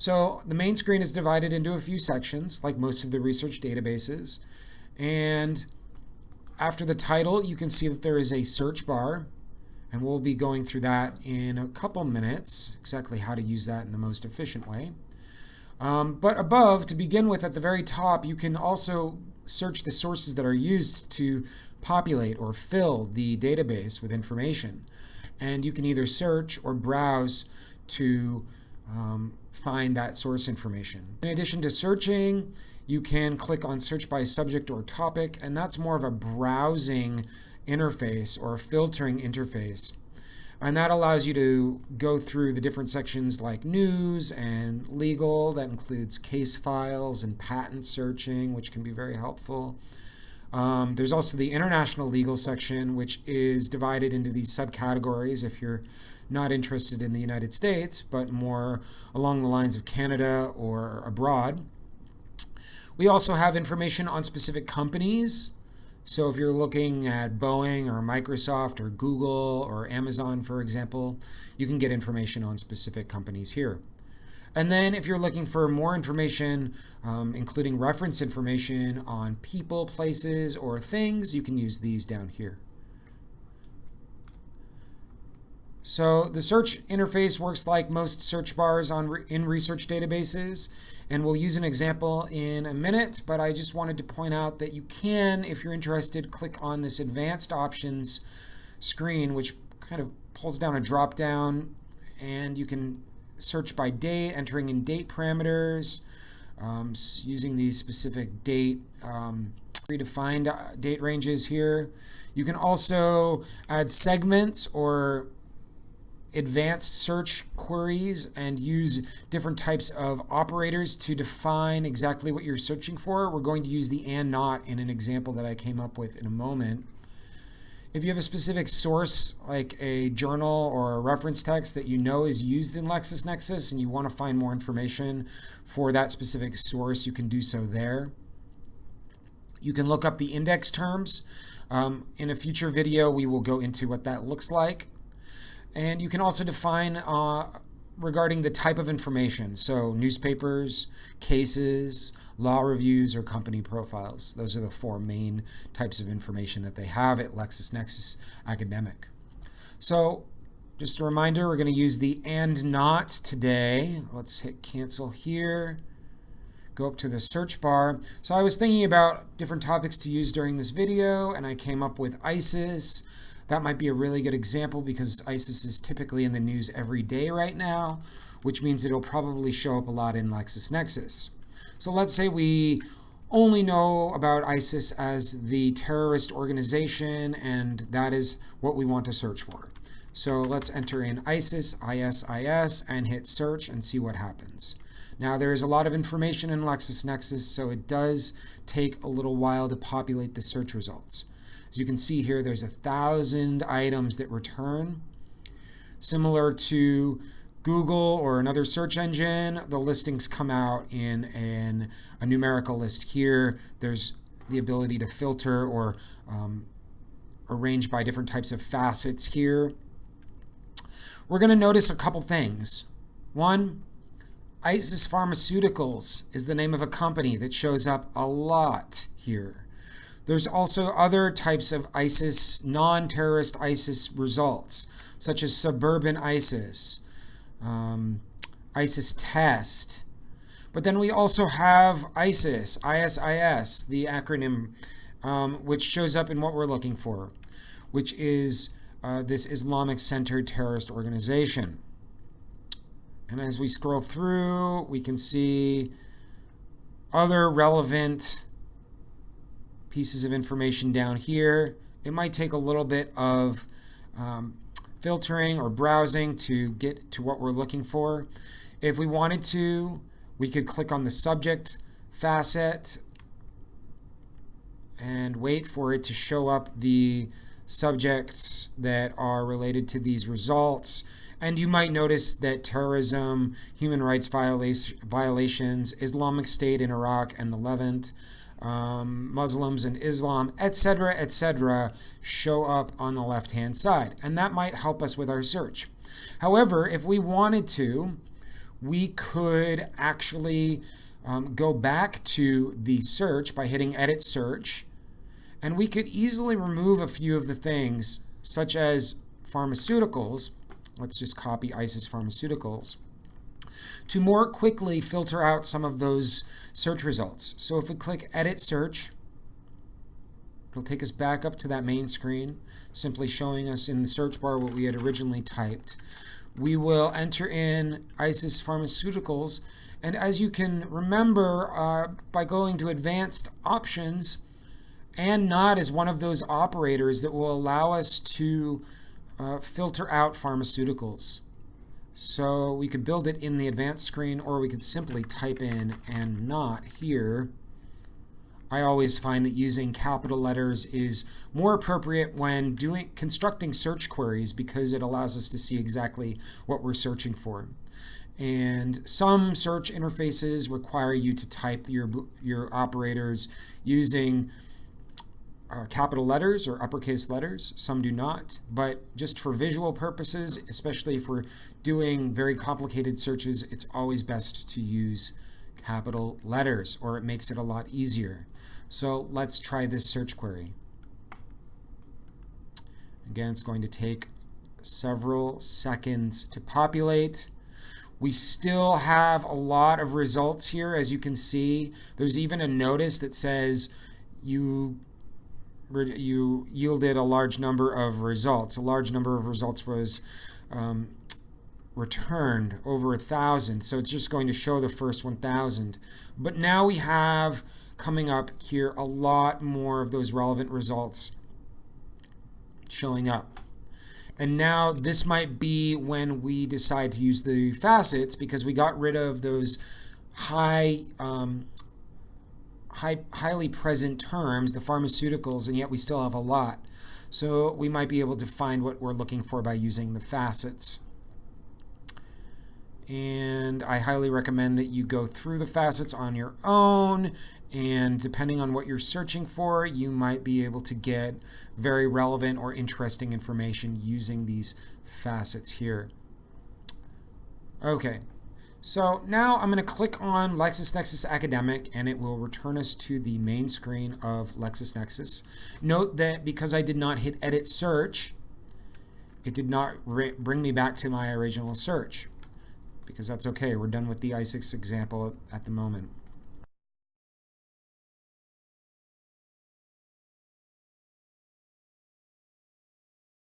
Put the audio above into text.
So the main screen is divided into a few sections, like most of the research databases. And after the title, you can see that there is a search bar. And we'll be going through that in a couple minutes, exactly how to use that in the most efficient way. Um, but above, to begin with, at the very top, you can also search the sources that are used to populate or fill the database with information. And you can either search or browse to um, find that source information. In addition to searching, you can click on search by subject or topic, and that's more of a browsing interface or filtering interface. And that allows you to go through the different sections like news and legal. That includes case files and patent searching, which can be very helpful. Um, there's also the international legal section, which is divided into these subcategories if you're not interested in the United States, but more along the lines of Canada or abroad. We also have information on specific companies. So if you're looking at Boeing or Microsoft or Google or Amazon, for example, you can get information on specific companies here. And then if you're looking for more information, um, including reference information on people, places, or things, you can use these down here. So the search interface works like most search bars on in research databases, and we'll use an example in a minute, but I just wanted to point out that you can, if you're interested, click on this advanced options screen, which kind of pulls down a drop down, and you can search by date, entering in date parameters, um, using these specific date um, predefined uh, date ranges here. You can also add segments or advanced search queries and use different types of operators to define exactly what you're searching for. We're going to use the and not in an example that I came up with in a moment. If you have a specific source, like a journal or a reference text that you know is used in LexisNexis and you want to find more information for that specific source, you can do so there. You can look up the index terms. Um, in a future video, we will go into what that looks like. And you can also define uh, regarding the type of information. So newspapers, cases, law reviews, or company profiles. Those are the four main types of information that they have at LexisNexis Academic. So just a reminder, we're going to use the and not today. Let's hit cancel here. Go up to the search bar. So I was thinking about different topics to use during this video, and I came up with ISIS, that might be a really good example because ISIS is typically in the news every day right now, which means it'll probably show up a lot in LexisNexis. So let's say we only know about ISIS as the terrorist organization, and that is what we want to search for. So let's enter in ISIS, ISIS, and hit search and see what happens. Now there is a lot of information in LexisNexis, so it does take a little while to populate the search results. As you can see here, there's a thousand items that return. Similar to Google or another search engine, the listings come out in a numerical list here. There's the ability to filter or um, arrange by different types of facets here. We're going to notice a couple things. One, ISIS Pharmaceuticals is the name of a company that shows up a lot here. There's also other types of ISIS, non-terrorist ISIS results, such as suburban ISIS, um, ISIS test. But then we also have ISIS, ISIS, the acronym, um, which shows up in what we're looking for, which is uh, this Islamic-centered terrorist organization. And as we scroll through, we can see other relevant pieces of information down here. It might take a little bit of um, filtering or browsing to get to what we're looking for. If we wanted to, we could click on the subject facet and wait for it to show up the subjects that are related to these results. And you might notice that terrorism, human rights violations, Islamic State in Iraq and the Levant, um, Muslims and Islam, etc., etc., show up on the left-hand side. And that might help us with our search. However, if we wanted to, we could actually um, go back to the search by hitting edit search and we could easily remove a few of the things such as pharmaceuticals let's just copy ISIS pharmaceuticals to more quickly filter out some of those search results. So if we click edit search, it'll take us back up to that main screen, simply showing us in the search bar what we had originally typed. We will enter in ISIS pharmaceuticals and as you can remember uh, by going to advanced options and not is one of those operators that will allow us to uh, filter out pharmaceuticals. So we could build it in the advanced screen or we could simply type in and not here. I always find that using capital letters is more appropriate when doing constructing search queries because it allows us to see exactly what we're searching for. And some search interfaces require you to type your, your operators using uh, capital letters or uppercase letters. Some do not, but just for visual purposes, especially if we're doing very complicated searches, it's always best to use capital letters or it makes it a lot easier. So let's try this search query. Again, it's going to take several seconds to populate. We still have a lot of results here, as you can see. There's even a notice that says you you yielded a large number of results. A large number of results was um, returned, over a thousand. So it's just going to show the first 1,000. But now we have coming up here a lot more of those relevant results showing up. And now this might be when we decide to use the facets because we got rid of those high um, high, highly present terms, the pharmaceuticals, and yet we still have a lot. So we might be able to find what we're looking for by using the facets. And I highly recommend that you go through the facets on your own. And depending on what you're searching for, you might be able to get very relevant or interesting information using these facets here. Okay, so now I'm going to click on LexisNexis Academic and it will return us to the main screen of LexisNexis. Note that because I did not hit edit search, it did not bring me back to my original search because that's okay. We're done with the ISIS example at the moment.